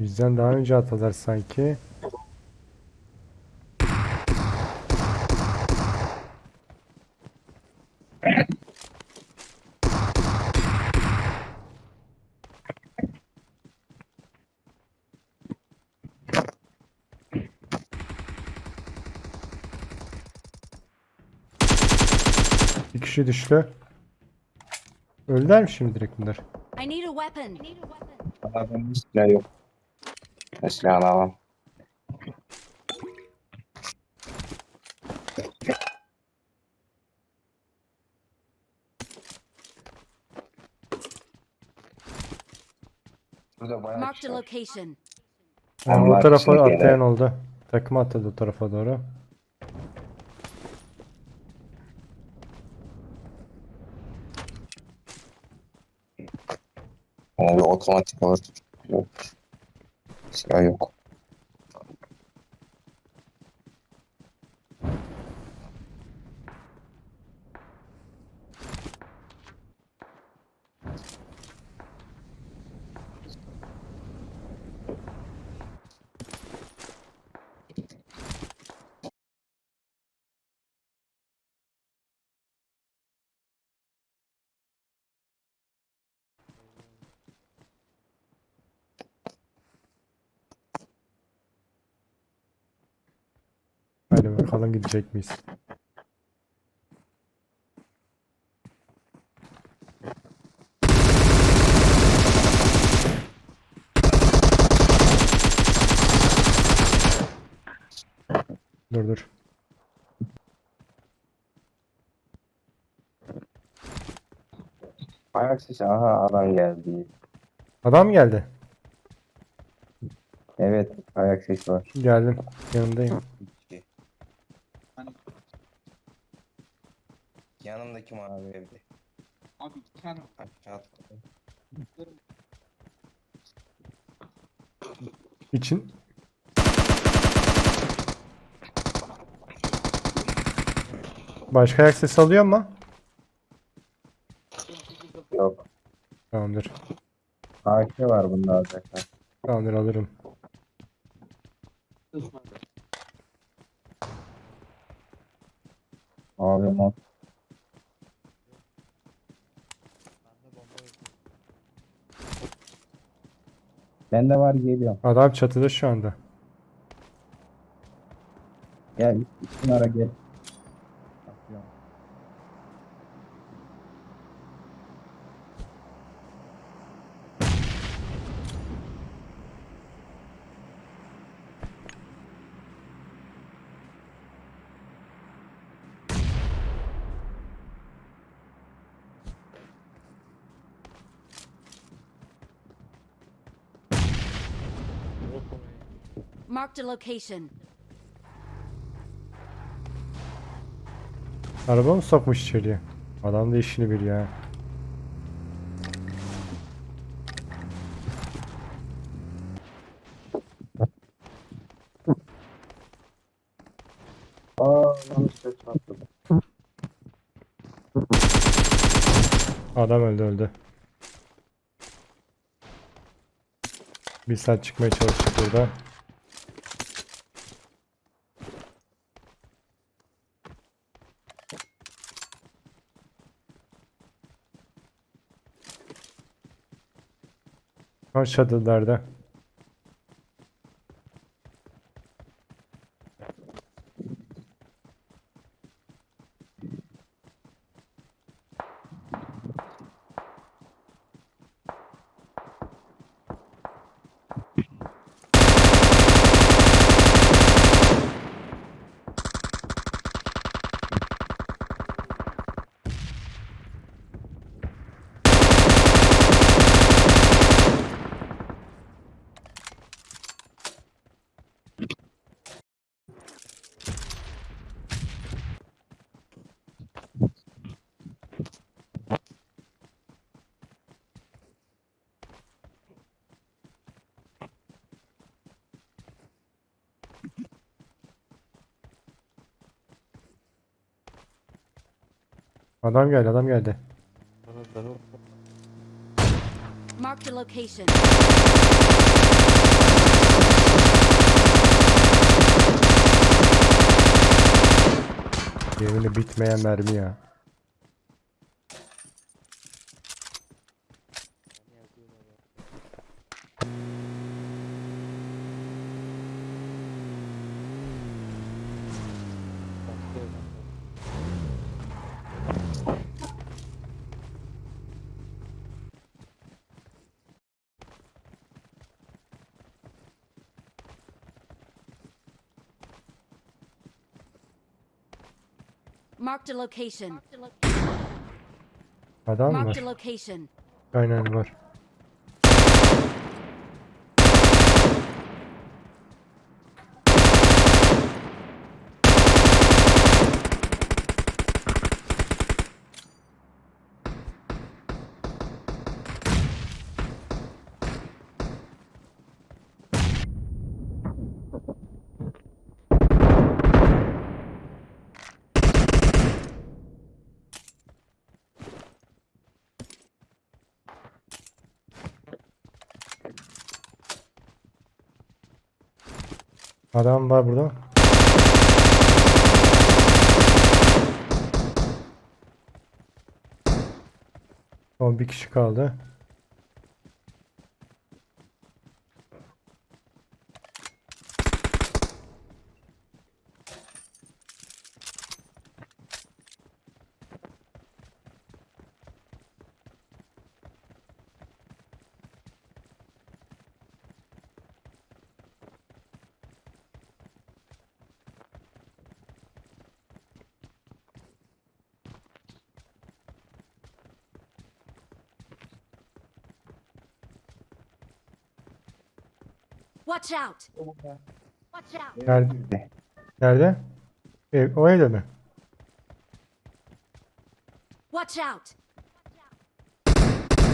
Bizden daha önce atalar sanki. Bir kişi düştü. Öldüler mi şimdi direkt bunlar? I need a weapon. Hiç yok. Ben silahını. Burada bayağı Marked kişi a var. location. Ama o Allah tarafa yere. atlayan oldu. Takım atladı o tarafa doğru. Bir otomatik. Yok. Silah yok. Hadi bakalım gidecek miyiz? Dur dur. Ayak sesi. Aha adam geldi. Adam geldi. Evet ayak sesi var. Geldim. Yanındayım. Yanımdaki mavi evde. Abi iki tane Aşağı atladı. İçin. Başka ayak sesi alıyor mu? Yok. Tamamdır. AK var bunda arkadaşlar. Tamamdır alırım. Abi mod. Bende var geliyorum. Adam çatıda şu anda. Gel üstün ara gel. Marked a location. Araba mı sokmuş içeriye? Adam da işini biliyor ha. Aa lan ses patladı. Adam öldü öldü. Bir saat çıkmaya çalıştık burada. Kaç çadırlarda. Adam geldi adam geldi. Marked a location. Yemini bitmeyen mermi ya. Marked a location. Adam Marked a var. location. Aynen var. Adam var burada. Son bir kişi kaldı. Watch out! Watch out! Nerede? Nerede? Ev, o evde mi? Watch out!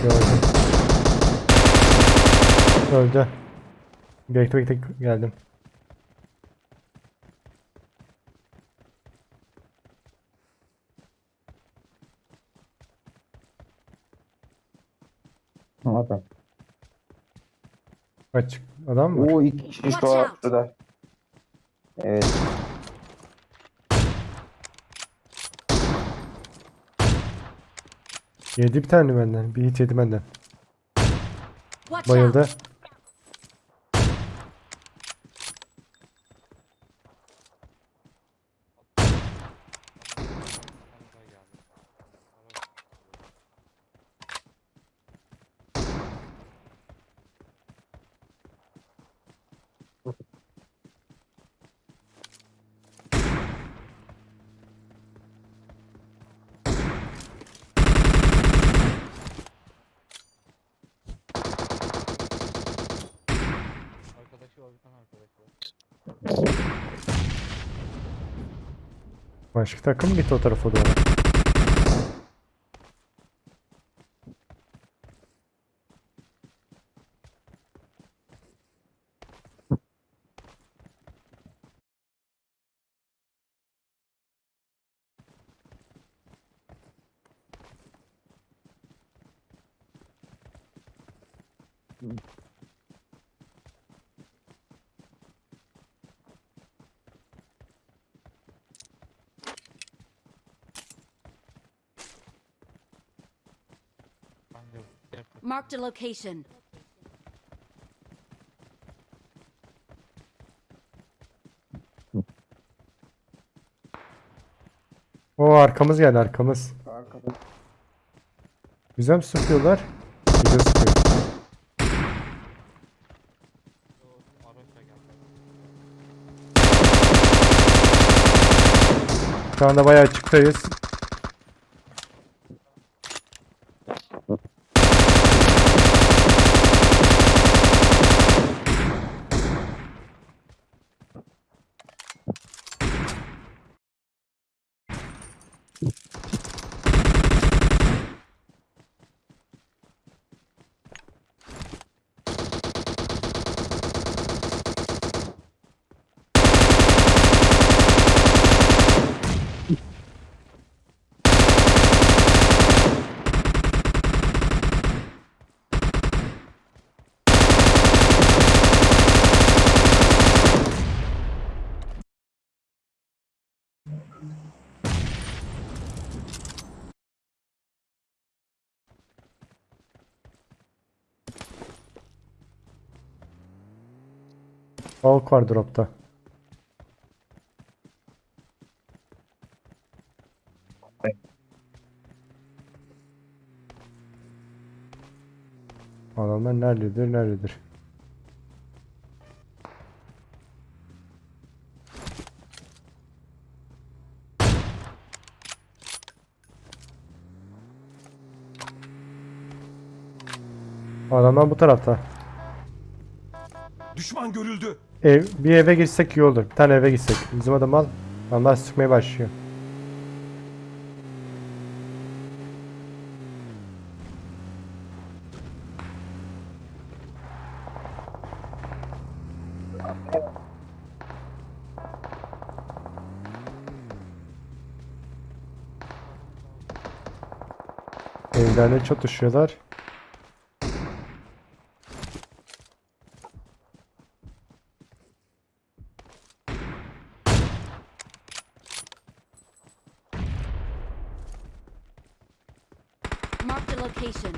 Gördüm. Öldü. Bekle bekle geldim. Adam. Açık adam var. Oo iki kişi şu şurada. Evet. Yedi bir tane benden. Bir hit yedi benden. Bayıldı. out! Arkadaşı var bir tane arkadaşı var. Başka takım gitti o tarafa doğru. Bence Marked a location. O arkamız geldi arkamız. Arkada. Güzel mi sıkıyorlar? Güzel sıkıyor. Şu anda bayağı açıktayız. Avuk var dropta. Adamlar nerededir nerededir? Adamlar bu tarafta. Düşman görüldü. Ev, bir eve girsek iyi olur. Bir tane eve gitsek. Bizim adam al. Adamlar sıkmaya başlıyor. Evlerle çatışıyorlar. Marked a location.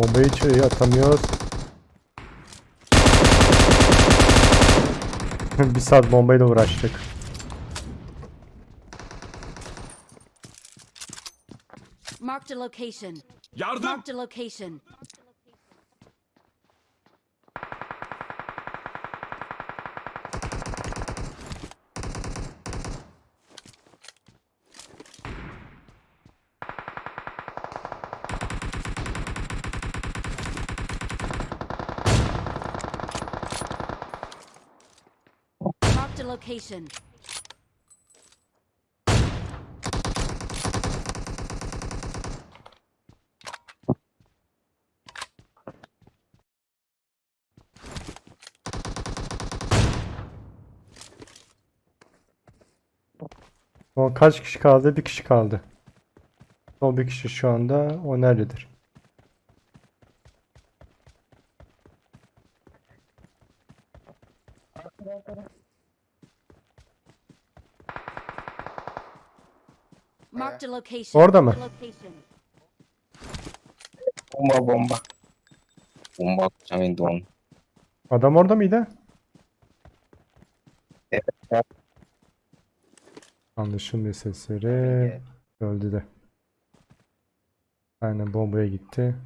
Bombayı içeriye atamıyoruz. bir saat bombayla uğraştık. Marked a location. Yardım. Marked a location. A location. O kaç kişi kaldı? Bir kişi kaldı. O bir kişi şu anda. O nerededir? Location. Orada mı? Location. Bomba bomba. Bomba atacağım indi onu. Adam orada mıydı? Evet. Anlaşılmıyor sesleri. Öldü de. Aynen bombaya gitti.